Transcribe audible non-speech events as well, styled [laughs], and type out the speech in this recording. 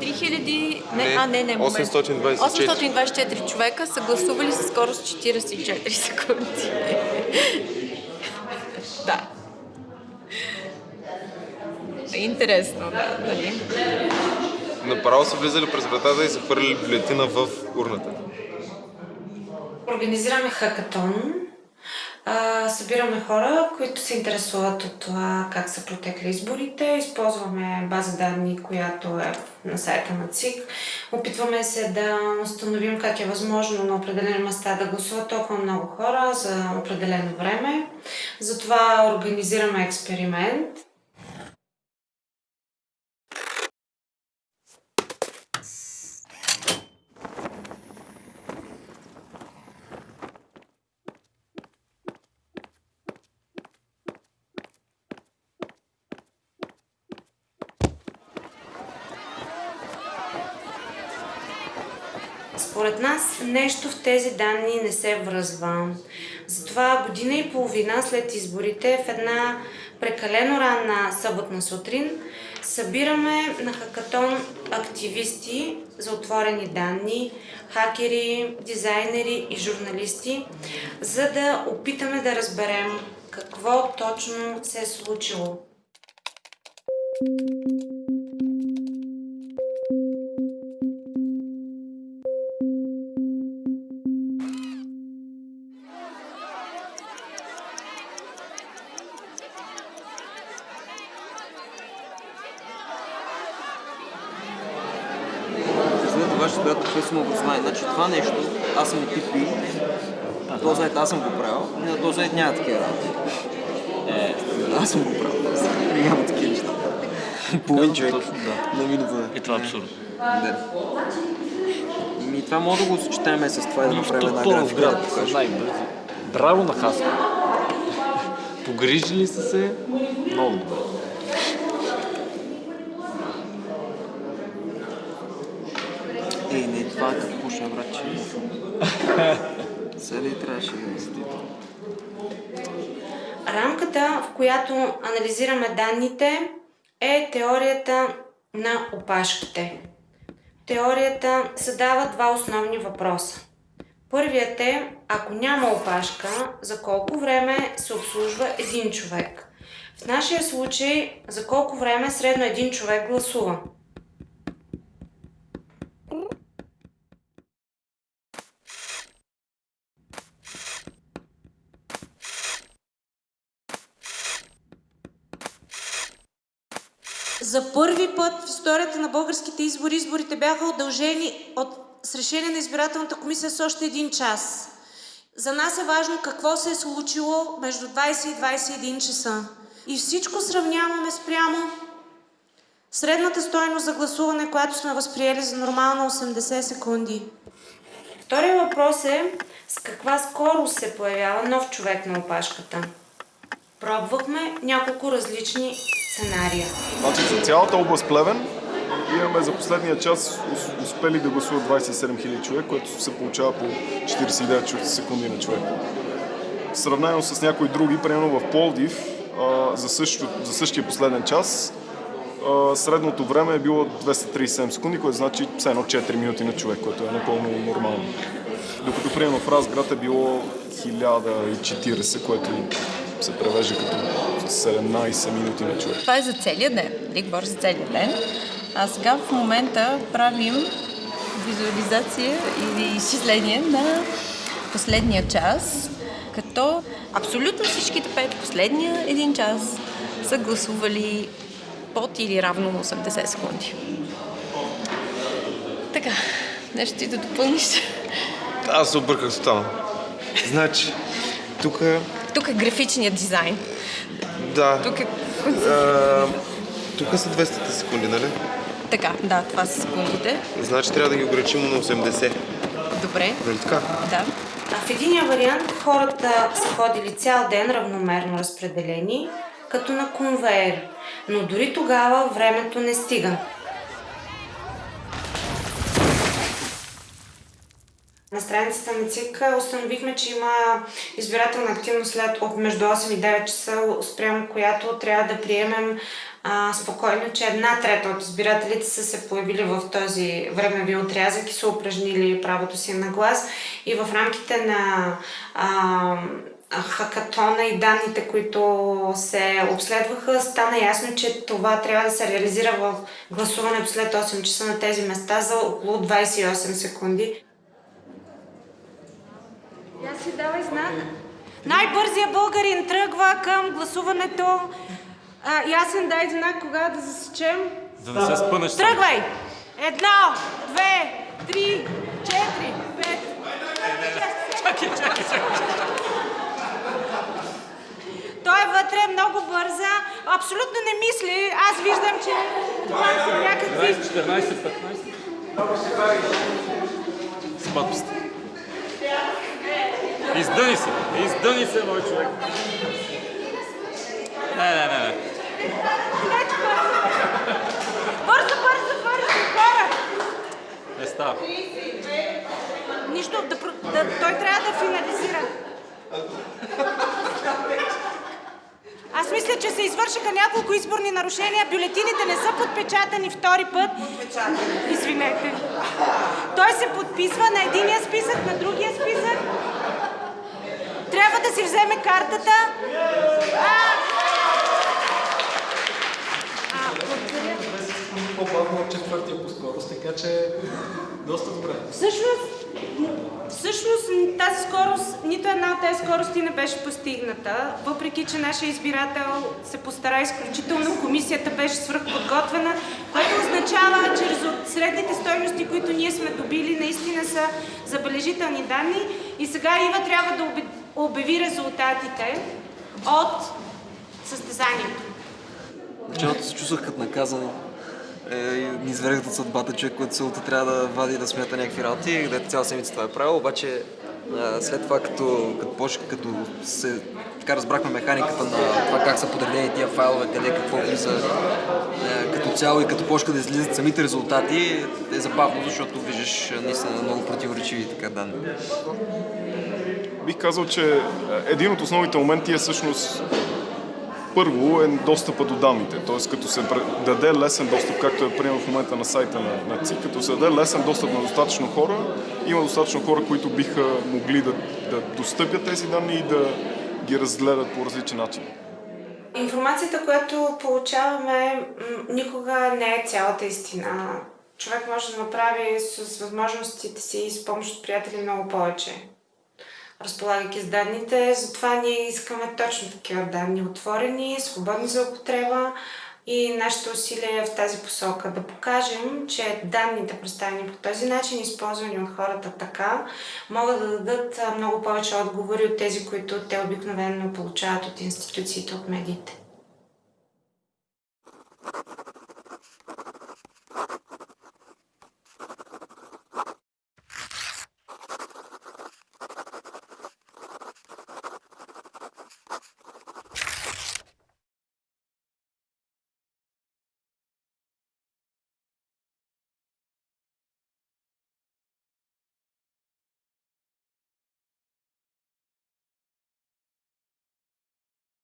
3000, не, а не, не, момент. 824. 824 човека са гласували със скорост 44 [laughs] секунди. да. Интересно, да, нали? Направо са влизали през вратата и са хвърляли бюлетина в урната. Организираме хакатон. А, събираме хора, които се интересуват от това как са протекли изборите. Използваме база данни, която е на сайта на ЦИК. Опитваме се да установим как е възможно на определени места да гласуват толкова много хора за определено време. Затова организираме експеримент. Според нас нещо в тези данни не се връзва. Затова година и половина след изборите в една прекалено ранна съботна сутрин събираме на хакатон активисти за отворени данни, хакери, дизайнери и журналисти, за да опитаме да разберем какво точно се е случило. След това ще бъдат професионално образование. Значи това нещо, аз съм И, на този сайт аз съм го правил, и на този сайт няма такива работи. Е, аз съм го правил. Няма такива неща. [laughs] Половин човек на минута. И това е абсурд. Да. Ми това може да го съчетаем с това и да направим една графика да покажем. Браво на Хаско. Погрижили са се много добре. Ей, не, това е като пуша, братче. Сега ли трябваше да мислите? Рамката, в която анализираме данните, е теорията на опашките. Теорията задава два основни въпроса. Първият е, ако няма опашка, за колко време се обслужва един човек? В нашия случай, за колко време средно един човек гласува? За първи път в историята на българските избори, изборите бяха удължени от, с решение на избирателната комисия с още един час. За нас е важно какво се е случило между 20 и 21 часа. И всичко сравняваме спрямо средната стойност за гласуване, която сме възприели за нормално 80 секунди. Втория въпрос е с каква скорост се появява нов човек на опашката. Пробвахме няколко различни сценария. Значи за цялата област Плевен имаме за последния час ус- успели да гласуват 27 000 човек, което се получава по 49 секунди на човек. Сравнено с някои други, примерно в Пловдив, а, за, също, за същия последен час, средното време е било 237 секунди, което значи все едно 4 минути на човек, което е напълно нормално. Докато примерно в Разград е било 1040, което се превежда като 17 минути на човек. Това е за целия ден. Нали, говоря за целия ден. А сега в момента правим визуализация или изчисление на последния час, като абсолютно всичките пет последния един час са гласували под или равно на 80 секунди. Така, нещо ти да допълниш? Аз се обърках тотално. Значи, тук, Тук е графичният дизайн. да, Тук е... а, тук са 200 секунди, нали? Така, да, това са секундите. Значи трябва да ги ограничим на 80. Добре, Нали така? да. А в единия вариант хората са ходили цял ден равномерно разпределени, като на конвейер. Но дори тогава времето не стига. Страницата на ЦИК установихме, че има избирателна активност след от между 8 и 9 часа, спрямо която трябва да приемем а, спокойно, че една трета от избирателите са се появили в този времеви отрязък и са упражнили правото си на глас. И в рамките на а, хакатона и данните, които се обследваха, стана ясно, че това трябва да се реализира в гласуването след 8 часа на тези места за около 28 секунди. Си давай знак. Най-бързия българин тръгва към гласуването. А, ясен дай знак кога да засечем. Да не се спънеш. Тръгвай! Едно, две, три, четири, пет. Чакай, чакай, чакай. Той е вътре много бърза, абсолютно не мисли. Аз виждам, че това са някакви... 14, 15. С подписта. Издъни се, издъни се, мой човек. Не, не, не, не. Бързо, бързо, бързо, хора! Не става. Нищо, да, да, той трябва да финализира. Аз мисля, че се извършиха няколко изборни нарушения. Бюлетините не са подпечатани втори път. Извинете. Той се подписва на единия списък, на другия списък. Трябва да си вземе картата. А! А, благодаря. по-бавно от четвъртия по скорост, така че доста добре. Всъщност, всъщност тази скорост, нито една от тези скорости не беше постигната, въпреки че нашия избирател се постара изключително, комисията беше свръхподготвена, което означава, че средните стойности, които ние сме добили, наистина са забележителни данни и сега Ива трябва да обе- обяви резултатите от състезанието. Началото се чувствах като наказан. Е, ни изведех от съдбата, човек, който се трябва да вади да смята някакви работи, където цяла седмица това е правил, обаче след това, като, като, почна, като се така разбрахме механиката на това как са подредени тия файлове, къде какво влиза е, като цяло и като почнаха да излизат самите резултати, е забавно, защото виждаш е, наистина много противоречиви така данни. Бих казал, че е, един от основните моменти е всъщност първо е достъпа до данните, т.е. като се даде лесен достъп, както е приема в момента на сайта на, на ЦИК, като се даде лесен достъп на достатъчно хора, има достатъчно хора, които биха могли да, да достъпят тези данни и да ги разгледат по различен начин. Информацията, която получаваме, никога не е цялата истина. Човек може да направи с възможностите си и с помощ от приятели много повече. Разполагайки с данните, затова ние искаме точно такива данни, отворени, свободни за употреба и нашето усилие е в тази посока да покажем, че данните, представени по този начин, използвани от хората така, могат да дадат много повече отговори от тези, които те обикновено получават от институциите, от медиите.